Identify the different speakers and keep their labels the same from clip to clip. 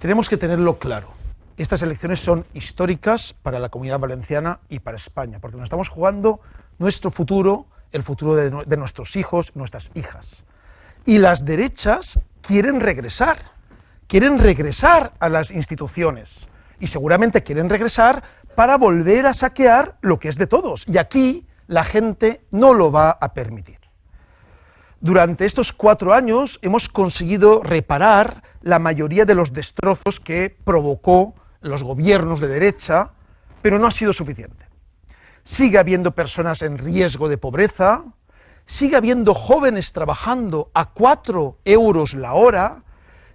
Speaker 1: Tenemos que tenerlo claro. Estas elecciones son históricas para la comunidad valenciana y para España, porque nos estamos jugando nuestro futuro, el futuro de, nuestros hijos, nuestras hijas. Y las derechas quieren regresar, quieren regresar a las instituciones, y seguramente quieren regresar para volver a saquear lo que es de todos, y aquí la gente no lo va a permitir. Durante estos cuatro años hemos conseguido reparar la mayoría de los destrozos que provocó los gobiernos de derecha, pero no ha sido suficiente. Sigue habiendo personas en riesgo de pobreza, sigue habiendo jóvenes trabajando a cuatro euros la hora,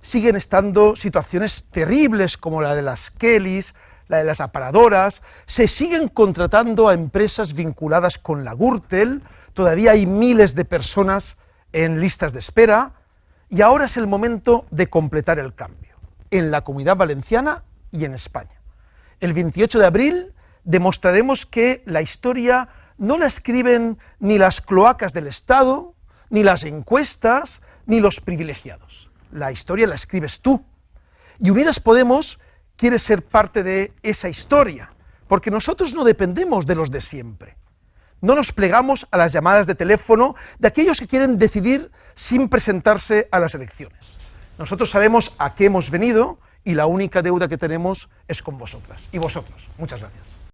Speaker 1: siguen estando situaciones terribles como la de las Kellys, la de las aparadoras, se siguen contratando a empresas vinculadas con la Gürtel, todavía hay miles de personas en listas de espera, y ahora es el momento de completar el cambio, en la Comunidad Valenciana y en España. El 28 de abril demostraremos que la historia no la escriben ni las cloacas del Estado, ni las encuestas, ni los privilegiados. La historia la escribes tú. Y Unidas Podemos quiere ser parte de esa historia, porque nosotros no dependemos de los de siempre no nos plegamos a las llamadas de teléfono de aquellos que quieren decidir sin presentarse a las elecciones. Nosotros sabemos a qué hemos venido y la única deuda que tenemos es con vosotras y vosotros. Muchas gracias.